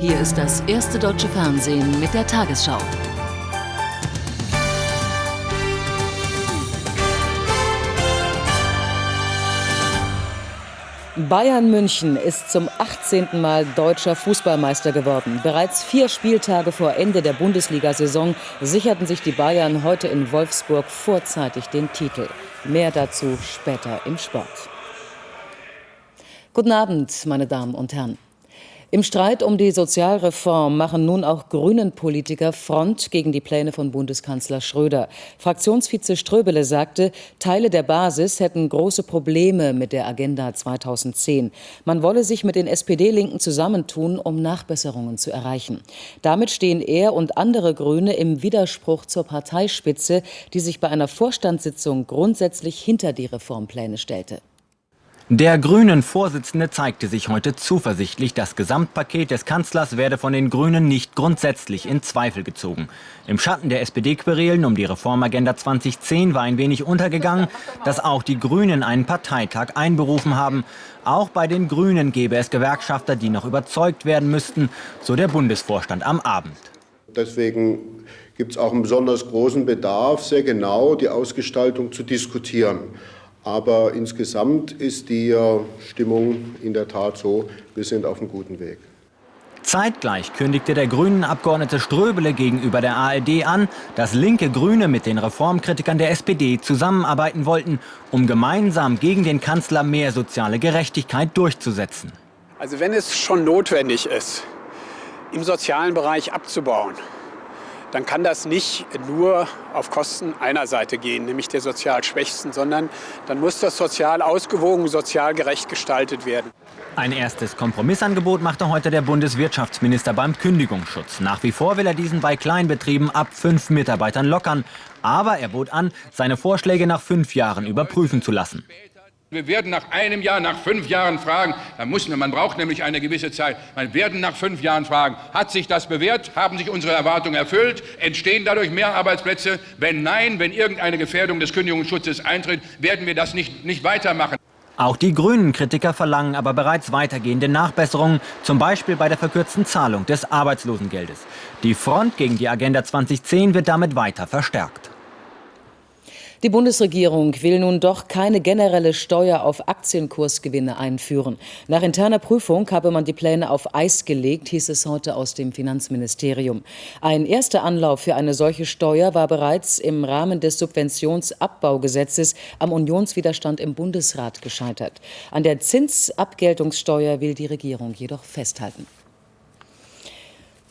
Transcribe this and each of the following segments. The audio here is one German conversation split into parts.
Hier ist das erste deutsche Fernsehen mit der Tagesschau. Bayern München ist zum 18. Mal deutscher Fußballmeister geworden. Bereits vier Spieltage vor Ende der Bundesliga-Saison sicherten sich die Bayern heute in Wolfsburg vorzeitig den Titel. Mehr dazu später im Sport. Guten Abend, meine Damen und Herren. Im Streit um die Sozialreform machen nun auch Grünen-Politiker Front gegen die Pläne von Bundeskanzler Schröder. Fraktionsvize Ströbele sagte, Teile der Basis hätten große Probleme mit der Agenda 2010. Man wolle sich mit den SPD-Linken zusammentun, um Nachbesserungen zu erreichen. Damit stehen er und andere Grüne im Widerspruch zur Parteispitze, die sich bei einer Vorstandssitzung grundsätzlich hinter die Reformpläne stellte. Der grünen Vorsitzende zeigte sich heute zuversichtlich, das Gesamtpaket des Kanzlers werde von den Grünen nicht grundsätzlich in Zweifel gezogen. Im Schatten der SPD-Querelen um die Reformagenda 2010 war ein wenig untergegangen, dass auch die Grünen einen Parteitag einberufen haben. Auch bei den Grünen gäbe es Gewerkschafter, die noch überzeugt werden müssten, so der Bundesvorstand am Abend. Deswegen gibt es auch einen besonders großen Bedarf, sehr genau die Ausgestaltung zu diskutieren. Aber insgesamt ist die äh, Stimmung in der Tat so, wir sind auf einem guten Weg. Zeitgleich kündigte der Grünen-Abgeordnete Ströbele gegenüber der ARD an, dass linke Grüne mit den Reformkritikern der SPD zusammenarbeiten wollten, um gemeinsam gegen den Kanzler mehr soziale Gerechtigkeit durchzusetzen. Also wenn es schon notwendig ist, im sozialen Bereich abzubauen, dann kann das nicht nur auf Kosten einer Seite gehen, nämlich der sozial Schwächsten, sondern dann muss das sozial ausgewogen, sozial gerecht gestaltet werden. Ein erstes Kompromissangebot machte heute der Bundeswirtschaftsminister beim Kündigungsschutz. Nach wie vor will er diesen bei Kleinbetrieben ab fünf Mitarbeitern lockern. Aber er bot an, seine Vorschläge nach fünf Jahren überprüfen zu lassen. Wir werden nach einem Jahr, nach fünf Jahren fragen, da muss, man braucht nämlich eine gewisse Zeit, wir werden nach fünf Jahren fragen, hat sich das bewährt, haben sich unsere Erwartungen erfüllt, entstehen dadurch mehr Arbeitsplätze? Wenn nein, wenn irgendeine Gefährdung des Kündigungsschutzes eintritt, werden wir das nicht, nicht weitermachen. Auch die Grünen-Kritiker verlangen aber bereits weitergehende Nachbesserungen, zum Beispiel bei der verkürzten Zahlung des Arbeitslosengeldes. Die Front gegen die Agenda 2010 wird damit weiter verstärkt. Die Bundesregierung will nun doch keine generelle Steuer auf Aktienkursgewinne einführen. Nach interner Prüfung habe man die Pläne auf Eis gelegt, hieß es heute aus dem Finanzministerium. Ein erster Anlauf für eine solche Steuer war bereits im Rahmen des Subventionsabbaugesetzes am Unionswiderstand im Bundesrat gescheitert. An der Zinsabgeltungssteuer will die Regierung jedoch festhalten.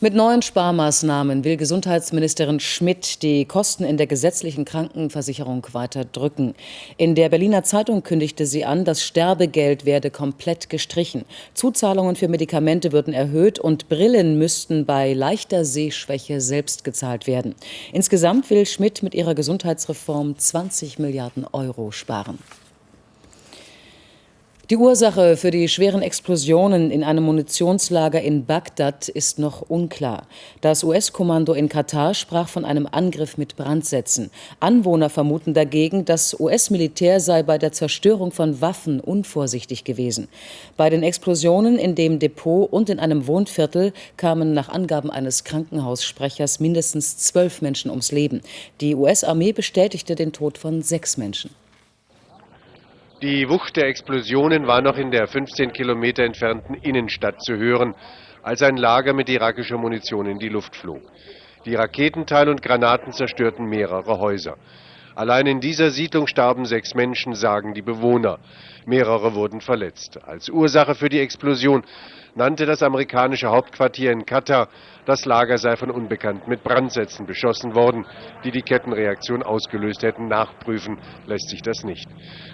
Mit neuen Sparmaßnahmen will Gesundheitsministerin Schmidt die Kosten in der gesetzlichen Krankenversicherung weiter drücken. In der Berliner Zeitung kündigte sie an, das Sterbegeld werde komplett gestrichen. Zuzahlungen für Medikamente würden erhöht und Brillen müssten bei leichter Sehschwäche selbst gezahlt werden. Insgesamt will Schmidt mit ihrer Gesundheitsreform 20 Milliarden Euro sparen. Die Ursache für die schweren Explosionen in einem Munitionslager in Bagdad ist noch unklar. Das US-Kommando in Katar sprach von einem Angriff mit Brandsätzen. Anwohner vermuten dagegen, das US-Militär sei bei der Zerstörung von Waffen unvorsichtig gewesen. Bei den Explosionen in dem Depot und in einem Wohnviertel kamen nach Angaben eines Krankenhaussprechers mindestens zwölf Menschen ums Leben. Die US-Armee bestätigte den Tod von sechs Menschen. Die Wucht der Explosionen war noch in der 15 Kilometer entfernten Innenstadt zu hören, als ein Lager mit irakischer Munition in die Luft flog. Die Raketenteile und Granaten zerstörten mehrere Häuser. Allein in dieser Siedlung starben sechs Menschen, sagen die Bewohner. Mehrere wurden verletzt. Als Ursache für die Explosion nannte das amerikanische Hauptquartier in Katar, das Lager sei von Unbekannten mit Brandsätzen beschossen worden, die die Kettenreaktion ausgelöst hätten. Nachprüfen lässt sich das nicht.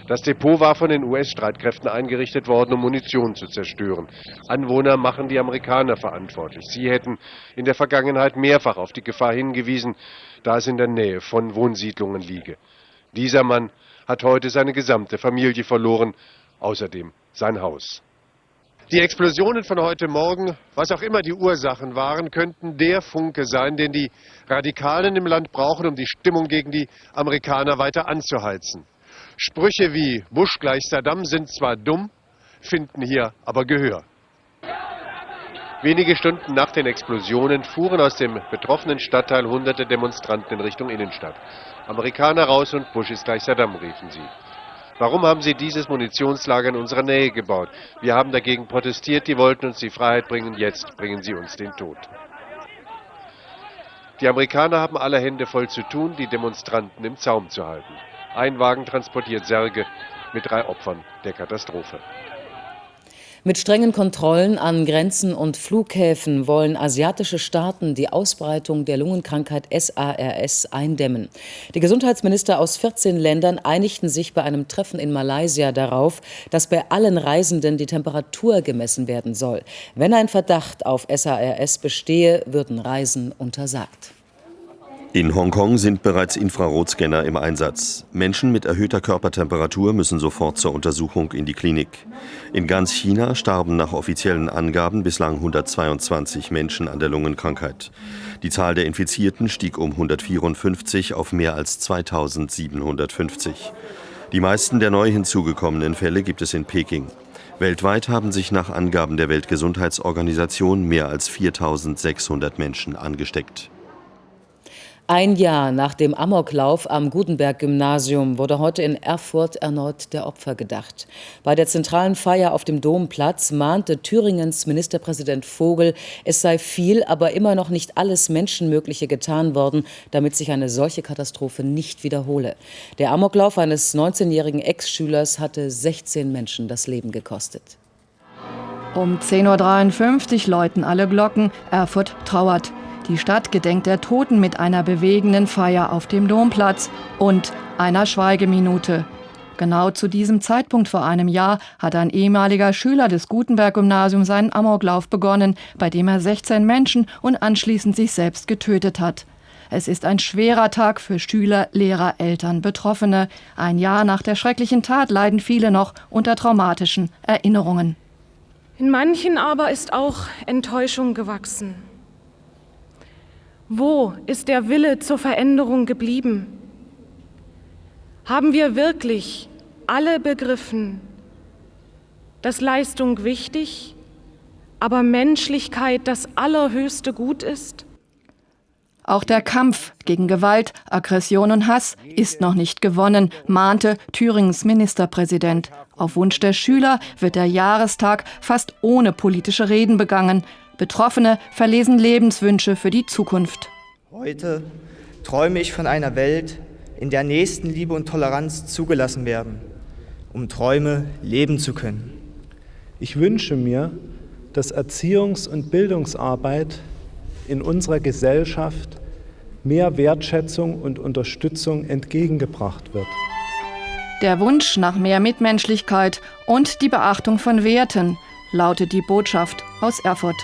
Das Depot war von den US-Streitkräften eingerichtet worden, um Munition zu zerstören. Anwohner machen die Amerikaner verantwortlich. Sie hätten in der Vergangenheit mehrfach auf die Gefahr hingewiesen, da es in der Nähe von Wohnsiedlungen liege. Dieser Mann hat heute seine gesamte Familie verloren, außerdem sein Haus. Die Explosionen von heute Morgen, was auch immer die Ursachen waren, könnten der Funke sein, den die Radikalen im Land brauchen, um die Stimmung gegen die Amerikaner weiter anzuheizen. Sprüche wie Bush gleich Saddam sind zwar dumm, finden hier aber Gehör. Wenige Stunden nach den Explosionen fuhren aus dem betroffenen Stadtteil hunderte Demonstranten in Richtung Innenstadt. Amerikaner raus und Bush ist gleich Saddam, riefen sie. Warum haben Sie dieses Munitionslager in unserer Nähe gebaut? Wir haben dagegen protestiert, die wollten uns die Freiheit bringen, jetzt bringen sie uns den Tod. Die Amerikaner haben alle Hände voll zu tun, die Demonstranten im Zaum zu halten. Ein Wagen transportiert Särge mit drei Opfern der Katastrophe. Mit strengen Kontrollen an Grenzen und Flughäfen wollen asiatische Staaten die Ausbreitung der Lungenkrankheit SARS eindämmen. Die Gesundheitsminister aus 14 Ländern einigten sich bei einem Treffen in Malaysia darauf, dass bei allen Reisenden die Temperatur gemessen werden soll. Wenn ein Verdacht auf SARS bestehe, würden Reisen untersagt. In Hongkong sind bereits Infrarotscanner im Einsatz. Menschen mit erhöhter Körpertemperatur müssen sofort zur Untersuchung in die Klinik. In ganz China starben nach offiziellen Angaben bislang 122 Menschen an der Lungenkrankheit. Die Zahl der Infizierten stieg um 154 auf mehr als 2750. Die meisten der neu hinzugekommenen Fälle gibt es in Peking. Weltweit haben sich nach Angaben der Weltgesundheitsorganisation mehr als 4600 Menschen angesteckt. Ein Jahr nach dem Amoklauf am Gutenberg-Gymnasium wurde heute in Erfurt erneut der Opfer gedacht. Bei der zentralen Feier auf dem Domplatz mahnte Thüringens Ministerpräsident Vogel, es sei viel, aber immer noch nicht alles Menschenmögliche getan worden, damit sich eine solche Katastrophe nicht wiederhole. Der Amoklauf eines 19-jährigen Ex-Schülers hatte 16 Menschen das Leben gekostet. Um 10.53 Uhr läuten alle Glocken, Erfurt trauert. Die Stadt gedenkt der Toten mit einer bewegenden Feier auf dem Domplatz und einer Schweigeminute. Genau zu diesem Zeitpunkt vor einem Jahr hat ein ehemaliger Schüler des Gutenberg-Gymnasiums seinen Amoklauf begonnen, bei dem er 16 Menschen und anschließend sich selbst getötet hat. Es ist ein schwerer Tag für Schüler, Lehrer, Eltern, Betroffene. Ein Jahr nach der schrecklichen Tat leiden viele noch unter traumatischen Erinnerungen. In manchen aber ist auch Enttäuschung gewachsen. Wo ist der Wille zur Veränderung geblieben? Haben wir wirklich alle begriffen, dass Leistung wichtig, aber Menschlichkeit das allerhöchste Gut ist? Auch der Kampf gegen Gewalt, Aggression und Hass ist noch nicht gewonnen, mahnte Thüringens Ministerpräsident. Auf Wunsch der Schüler wird der Jahrestag fast ohne politische Reden begangen. Betroffene verlesen Lebenswünsche für die Zukunft. Heute träume ich von einer Welt, in der Nächstenliebe und Toleranz zugelassen werden, um Träume leben zu können. Ich wünsche mir, dass Erziehungs- und Bildungsarbeit in unserer Gesellschaft mehr Wertschätzung und Unterstützung entgegengebracht wird. Der Wunsch nach mehr Mitmenschlichkeit und die Beachtung von Werten lautet die Botschaft aus Erfurt.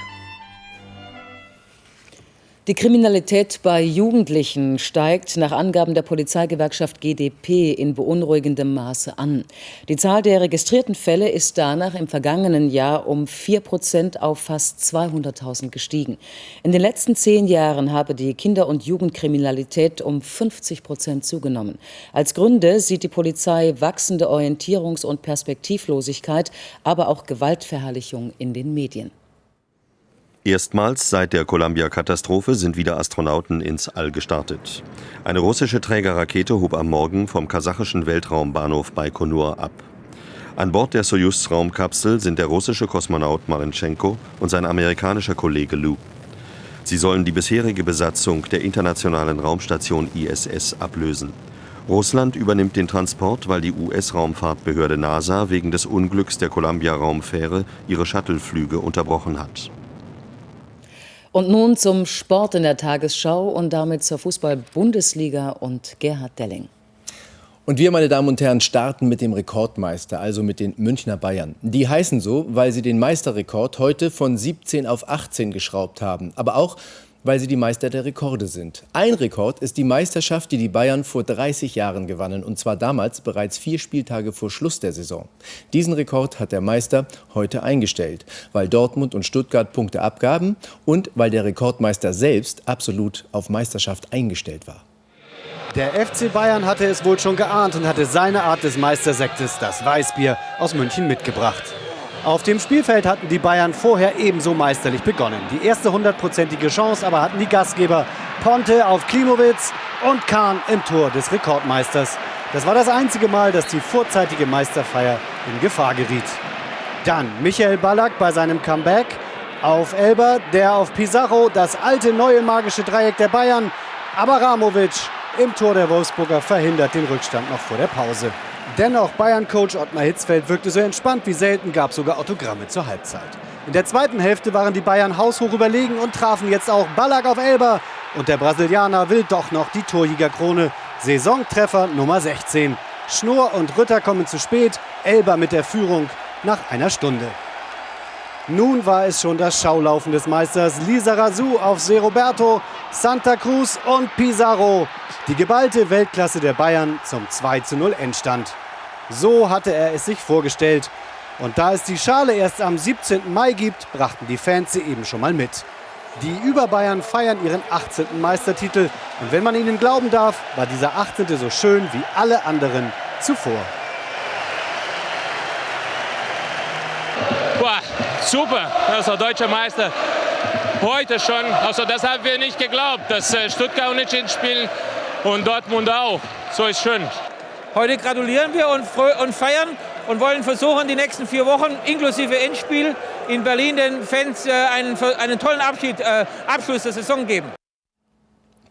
Die Kriminalität bei Jugendlichen steigt nach Angaben der Polizeigewerkschaft GdP in beunruhigendem Maße an. Die Zahl der registrierten Fälle ist danach im vergangenen Jahr um 4 Prozent auf fast 200.000 gestiegen. In den letzten zehn Jahren habe die Kinder- und Jugendkriminalität um 50 Prozent zugenommen. Als Gründe sieht die Polizei wachsende Orientierungs- und Perspektivlosigkeit, aber auch Gewaltverherrlichung in den Medien. Erstmals seit der Columbia-Katastrophe sind wieder Astronauten ins All gestartet. Eine russische Trägerrakete hob am Morgen vom kasachischen Weltraumbahnhof Baikonur ab. An Bord der Soyuz-Raumkapsel sind der russische Kosmonaut Marenchenko und sein amerikanischer Kollege Lou. Sie sollen die bisherige Besatzung der internationalen Raumstation ISS ablösen. Russland übernimmt den Transport, weil die US-Raumfahrtbehörde NASA wegen des Unglücks der Columbia-Raumfähre ihre Shuttleflüge unterbrochen hat. Und nun zum Sport in der Tagesschau und damit zur Fußball-Bundesliga und Gerhard Delling. Und wir, meine Damen und Herren, starten mit dem Rekordmeister, also mit den Münchner Bayern. Die heißen so, weil sie den Meisterrekord heute von 17 auf 18 geschraubt haben. Aber auch, weil sie die Meister der Rekorde sind. Ein Rekord ist die Meisterschaft, die die Bayern vor 30 Jahren gewannen, und zwar damals bereits vier Spieltage vor Schluss der Saison. Diesen Rekord hat der Meister heute eingestellt, weil Dortmund und Stuttgart Punkte abgaben und weil der Rekordmeister selbst absolut auf Meisterschaft eingestellt war. Der FC Bayern hatte es wohl schon geahnt und hatte seine Art des Meistersektes, das Weißbier, aus München mitgebracht. Auf dem Spielfeld hatten die Bayern vorher ebenso meisterlich begonnen. Die erste hundertprozentige Chance aber hatten die Gastgeber Ponte auf Klimowitz und Kahn im Tor des Rekordmeisters. Das war das einzige Mal, dass die vorzeitige Meisterfeier in Gefahr geriet. Dann Michael Ballack bei seinem Comeback auf Elber, der auf Pizarro, das alte neue magische Dreieck der Bayern. Aber Ramovic im Tor der Wolfsburger verhindert den Rückstand noch vor der Pause. Dennoch, Bayern-Coach Ottmar Hitzfeld wirkte so entspannt wie selten, gab sogar Autogramme zur Halbzeit. In der zweiten Hälfte waren die Bayern haushoch überlegen und trafen jetzt auch Ballack auf Elber. Und der Brasilianer will doch noch die Torjägerkrone. Saisontreffer Nummer 16. Schnur und Rütter kommen zu spät, Elber mit der Führung nach einer Stunde. Nun war es schon das Schaulaufen des Meisters Lisa Razou auf Se Roberto, Santa Cruz und Pizarro. Die geballte Weltklasse der Bayern zum 2 zu 0 Endstand. So hatte er es sich vorgestellt. Und da es die Schale erst am 17. Mai gibt, brachten die Fans sie eben schon mal mit. Die Überbayern feiern ihren 18. Meistertitel. Und wenn man ihnen glauben darf, war dieser 18. so schön wie alle anderen zuvor. Boah, super, also deutscher Meister. Heute schon, also das haben wir nicht geglaubt, dass äh, Stuttgart unentschieden spielen und Dortmund auch. So ist schön. Heute gratulieren wir und, und feiern und wollen versuchen, die nächsten vier Wochen inklusive Endspiel in Berlin den Fans äh, einen, einen tollen Abschied, äh, Abschluss der Saison geben.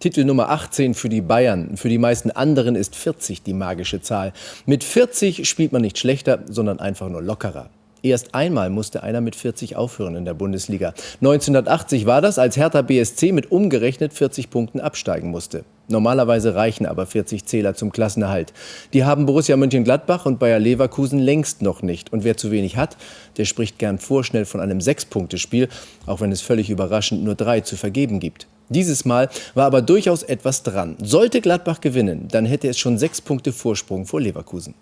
Titel Nummer 18 für die Bayern. Für die meisten anderen ist 40 die magische Zahl. Mit 40 spielt man nicht schlechter, sondern einfach nur lockerer. Erst einmal musste einer mit 40 aufhören in der Bundesliga. 1980 war das, als Hertha BSC mit umgerechnet 40 Punkten absteigen musste. Normalerweise reichen aber 40 Zähler zum Klassenerhalt. Die haben Borussia Mönchengladbach und Bayer Leverkusen längst noch nicht. Und wer zu wenig hat, der spricht gern vorschnell von einem Sechs-Punkte-Spiel, auch wenn es völlig überraschend nur drei zu vergeben gibt. Dieses Mal war aber durchaus etwas dran. Sollte Gladbach gewinnen, dann hätte es schon sechs Punkte Vorsprung vor Leverkusen.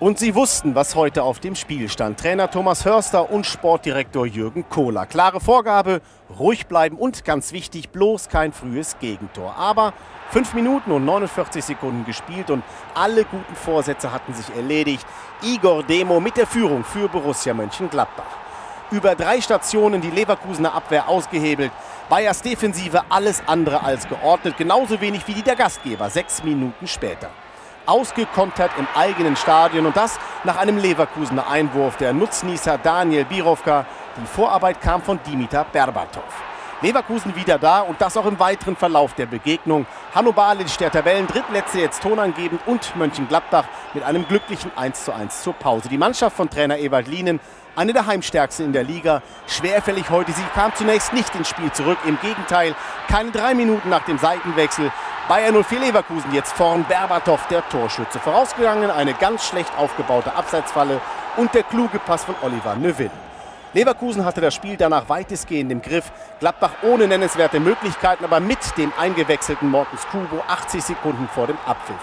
Und sie wussten, was heute auf dem Spiel stand. Trainer Thomas Hörster und Sportdirektor Jürgen Kohler. Klare Vorgabe, ruhig bleiben und ganz wichtig, bloß kein frühes Gegentor. Aber 5 Minuten und 49 Sekunden gespielt und alle guten Vorsätze hatten sich erledigt. Igor Demo mit der Führung für Borussia Mönchengladbach. Über drei Stationen die Leverkusener Abwehr ausgehebelt. Bayers Defensive alles andere als geordnet, genauso wenig wie die der Gastgeber, sechs Minuten später ausgekontert im eigenen Stadion und das nach einem Leverkusener Einwurf der Nutznießer Daniel Birovka. Die Vorarbeit kam von Dimitar Berbatov. Leverkusen wieder da und das auch im weiteren Verlauf der Begegnung. Hanno Balic, der Tabellen-Drittletzte, jetzt tonangebend und Mönchengladbach mit einem glücklichen 1:1 zur Pause. Die Mannschaft von Trainer Ewald Lienen, eine der heimstärksten in der Liga. Schwerfällig heute, sie kam zunächst nicht ins Spiel zurück. Im Gegenteil, keine drei Minuten nach dem Seitenwechsel Bayern 04 Leverkusen jetzt vorn Berbatov, der Torschütze. Vorausgegangen eine ganz schlecht aufgebaute Abseitsfalle und der kluge Pass von Oliver Neuville. Leverkusen hatte das Spiel danach weitestgehend im Griff. Gladbach ohne nennenswerte Möglichkeiten, aber mit dem eingewechselten Mortens Kubo 80 Sekunden vor dem Abpfiff.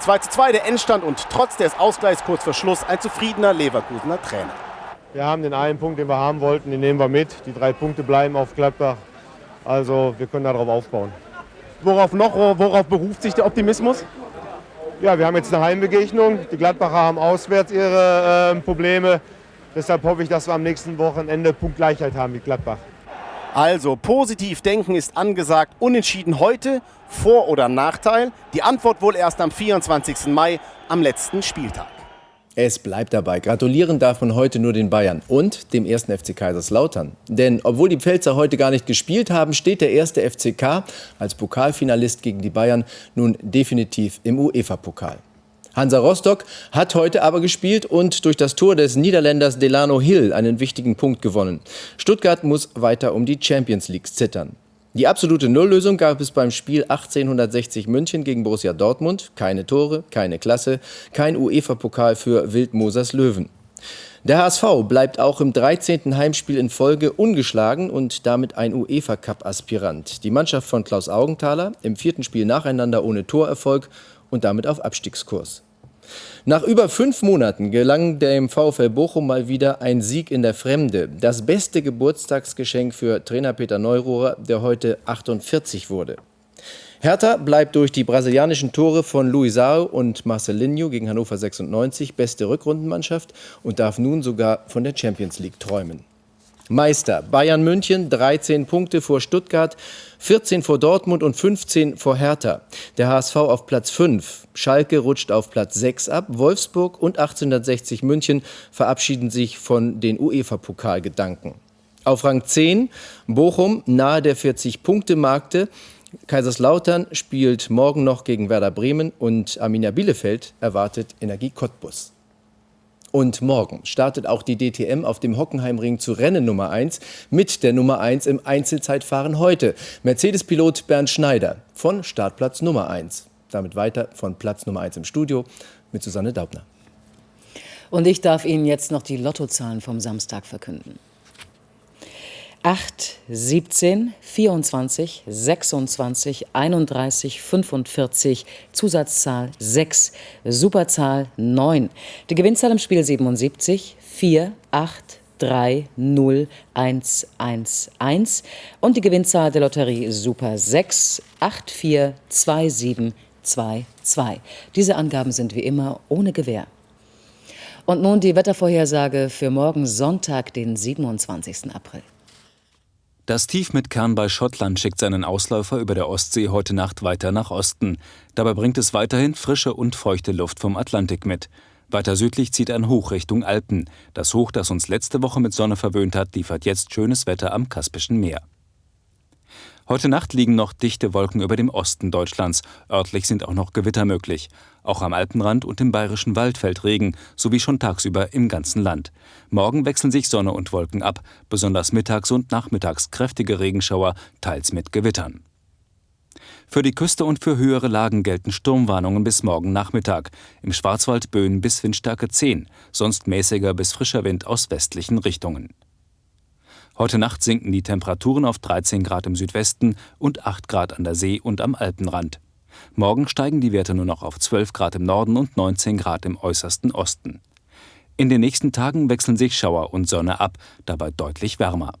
2 zu 2 der Endstand und trotz des Ausgleichs kurz vor Schluss ein zufriedener Leverkusener Trainer. Wir haben den einen Punkt, den wir haben wollten, den nehmen wir mit. Die drei Punkte bleiben auf Gladbach. Also wir können darauf aufbauen. Worauf noch, worauf beruft sich der Optimismus? Ja, wir haben jetzt eine Heimbegegnung. Die Gladbacher haben auswärts ihre äh, Probleme. Deshalb hoffe ich, dass wir am nächsten Wochenende Punktgleichheit haben mit Gladbach. Also positiv denken ist angesagt. Unentschieden heute, Vor- oder Nachteil? Die Antwort wohl erst am 24. Mai, am letzten Spieltag. Es bleibt dabei. Gratulieren darf man heute nur den Bayern und dem ersten FC Kaiserslautern. Denn obwohl die Pfälzer heute gar nicht gespielt haben, steht der erste FCK als Pokalfinalist gegen die Bayern nun definitiv im UEFA-Pokal. Hansa Rostock hat heute aber gespielt und durch das Tor des Niederländers Delano Hill einen wichtigen Punkt gewonnen. Stuttgart muss weiter um die Champions League zittern. Die absolute Nulllösung gab es beim Spiel 1860 München gegen Borussia Dortmund. Keine Tore, keine Klasse, kein UEFA-Pokal für Wildmosers Löwen. Der HSV bleibt auch im 13. Heimspiel in Folge ungeschlagen und damit ein UEFA-Cup-Aspirant. Die Mannschaft von Klaus Augenthaler im vierten Spiel nacheinander ohne Torerfolg und damit auf Abstiegskurs. Nach über fünf Monaten gelang dem VfL Bochum mal wieder ein Sieg in der Fremde. Das beste Geburtstagsgeschenk für Trainer Peter Neurohrer, der heute 48 wurde. Hertha bleibt durch die brasilianischen Tore von Luisao und Marcelinho gegen Hannover 96 beste Rückrundenmannschaft und darf nun sogar von der Champions League träumen. Meister Bayern München 13 Punkte vor Stuttgart, 14 vor Dortmund und 15 vor Hertha. Der HSV auf Platz 5. Schalke rutscht auf Platz 6 ab. Wolfsburg und 1860 München verabschieden sich von den UEFA-Pokalgedanken. Auf Rang 10 Bochum nahe der 40-Punkte-Markte. Kaiserslautern spielt morgen noch gegen Werder Bremen und Arminia Bielefeld erwartet Energie Cottbus. Und morgen startet auch die DTM auf dem Hockenheimring zu Rennen Nummer 1 mit der Nummer 1 im Einzelzeitfahren heute. Mercedes-Pilot Bernd Schneider von Startplatz Nummer 1. Damit weiter von Platz Nummer 1 im Studio mit Susanne Daubner. Und ich darf Ihnen jetzt noch die Lottozahlen vom Samstag verkünden. 8, 17, 24, 26, 31, 45, Zusatzzahl 6, Superzahl 9. Die Gewinnzahl im Spiel 77, 4, 8, 3, 0, 1, 1, 1 und die Gewinnzahl der Lotterie Super 6, 8, 4, 2, 7, 2, 2. Diese Angaben sind wie immer ohne Gewähr. Und nun die Wettervorhersage für morgen Sonntag, den 27. April. Das Tief mit Kern bei Schottland schickt seinen Ausläufer über der Ostsee heute Nacht weiter nach Osten. Dabei bringt es weiterhin frische und feuchte Luft vom Atlantik mit. Weiter südlich zieht ein Hoch Richtung Alpen. Das Hoch, das uns letzte Woche mit Sonne verwöhnt hat, liefert jetzt schönes Wetter am Kaspischen Meer. Heute Nacht liegen noch dichte Wolken über dem Osten Deutschlands. Örtlich sind auch noch Gewitter möglich. Auch am Alpenrand und im bayerischen Wald fällt Regen, sowie schon tagsüber im ganzen Land. Morgen wechseln sich Sonne und Wolken ab, besonders mittags und nachmittags kräftige Regenschauer, teils mit Gewittern. Für die Küste und für höhere Lagen gelten Sturmwarnungen bis morgen Nachmittag. Im Schwarzwald Böen bis Windstärke 10, sonst mäßiger bis frischer Wind aus westlichen Richtungen. Heute Nacht sinken die Temperaturen auf 13 Grad im Südwesten und 8 Grad an der See und am Alpenrand. Morgen steigen die Werte nur noch auf 12 Grad im Norden und 19 Grad im äußersten Osten. In den nächsten Tagen wechseln sich Schauer und Sonne ab, dabei deutlich wärmer.